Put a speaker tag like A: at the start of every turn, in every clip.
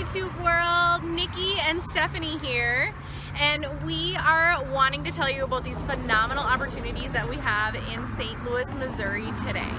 A: YouTube world. Nikki and Stephanie here and we are wanting to tell you about these phenomenal opportunities that we have in St. Louis, Missouri today.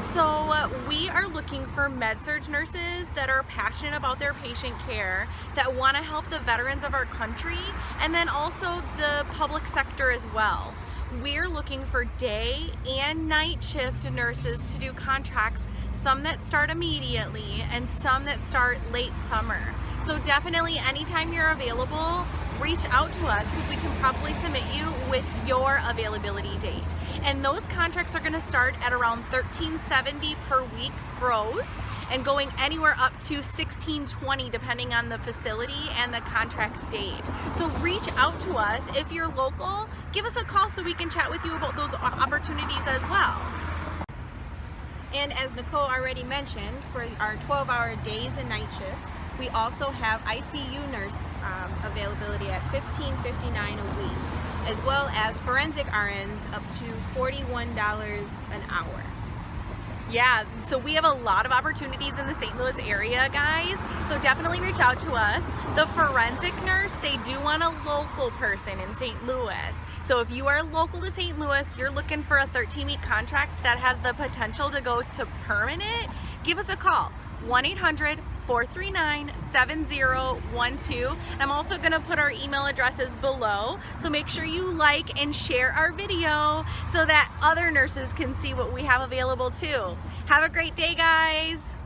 A: So uh, we are looking for med-surg nurses that are passionate about their patient care, that want to help the veterans of our country, and then also the public sector as well. We're looking for day and night shift nurses to do contracts some that start immediately and some that start late summer. So definitely anytime you're available, reach out to us because we can probably submit you with your availability date. And those contracts are gonna start at around 1370 per week gross and going anywhere up to 1620 depending on the facility and the contract date. So reach out to us. If you're local, give us a call so we can chat with you about those opportunities as well.
B: And as Nicole already mentioned, for our 12-hour days and night shifts, we also have ICU nurse um, availability at $15.59 a week, as well as forensic RNs up to $41 an hour.
A: Yeah, so we have a lot of opportunities in the St. Louis area, guys. So definitely reach out to us. The forensic nurse, they do want a local person in St. Louis. So if you are local to St. Louis, you're looking for a 13-week contract that has the potential to go to permanent, give us a call. 1-800 439-7012. I'm also gonna put our email addresses below, so make sure you like and share our video so that other nurses can see what we have available too. Have a great day, guys.